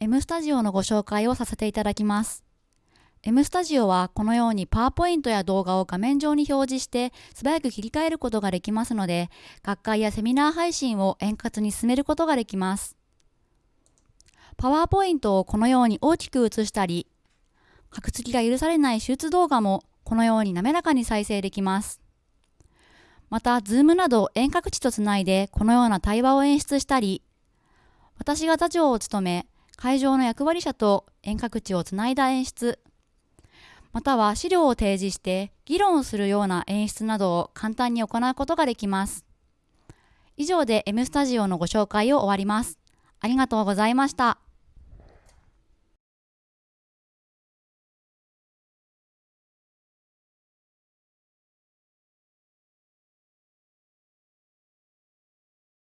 M スタジオのご紹介をさせていただきます。M スタジオはこのようにパワーポイントや動画を画面上に表示して素早く切り替えることができますので、学会やセミナー配信を円滑に進めることができます。パワーポイントをこのように大きく映したり、格付きが許されない手術動画もこのように滑らかに再生できます。また、Zoom など遠隔地とつないでこのような対話を演出したり、私が座長を務め、会場の役割者と遠隔地をつないだ演出、または資料を提示して議論するような演出などを簡単に行うことができます。以上で M スタジオのご紹介を終わります。ありがとうございました。